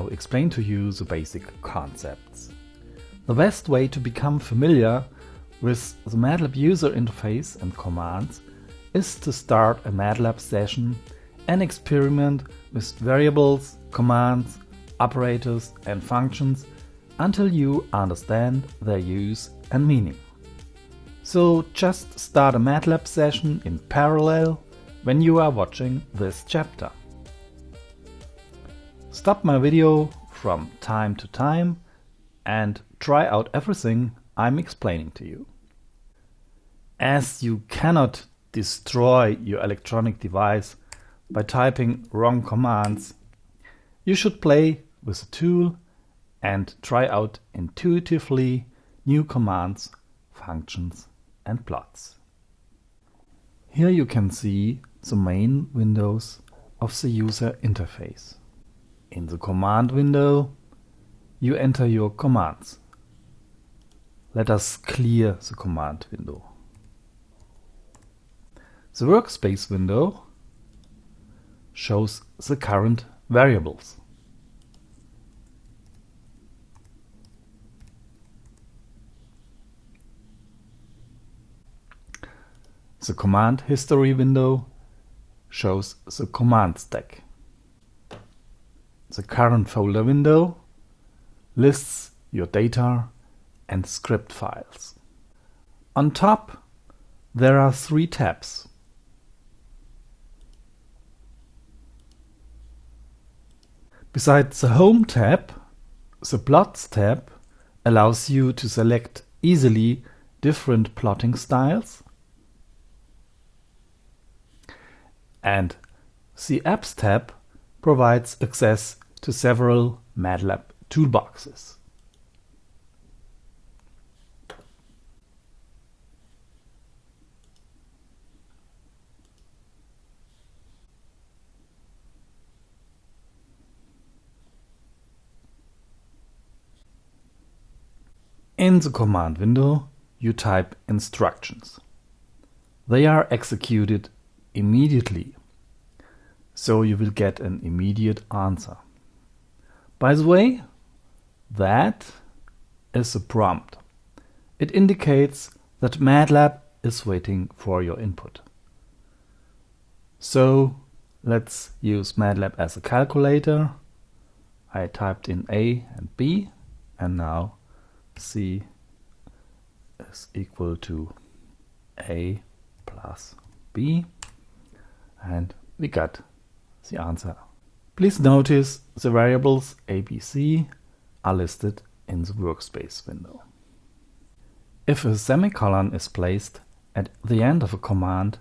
will explain to you the basic concepts. The best way to become familiar with the MATLAB user interface and commands is to start a MATLAB session and experiment with variables, commands, operators and functions until you understand their use and meaning. So just start a MATLAB session in parallel when you are watching this chapter. Stop my video from time to time and try out everything I'm explaining to you. As you cannot destroy your electronic device by typing wrong commands, you should play with the tool and try out intuitively new commands, functions and plots. Here you can see the main windows of the user interface. In the command window, you enter your commands. Let us clear the command window. The workspace window shows the current variables. The command history window shows the command stack. The current folder window lists your data and script files. On top there are three tabs. Besides the Home tab, the Plots tab allows you to select easily different plotting styles and the Apps tab provides access to several MATLAB toolboxes. In the command window, you type instructions. They are executed immediately, so you will get an immediate answer. By the way, that is a prompt. It indicates that MATLAB is waiting for your input. So let's use MATLAB as a calculator. I typed in A and B and now C is equal to A plus B and we got the answer. Please notice the variables ABC are listed in the workspace window. If a semicolon is placed at the end of a command,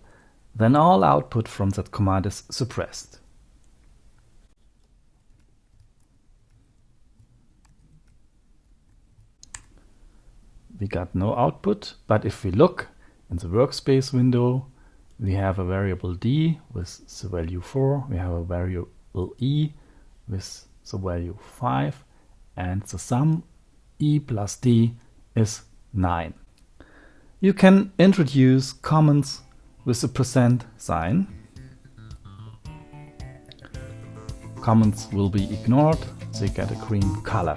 then all output from that command is suppressed. we got no output, but if we look in the workspace window, we have a variable d with the value 4, we have a variable e with the value 5, and the sum e plus d is 9. You can introduce comments with the percent sign. Comments will be ignored, they get a green color.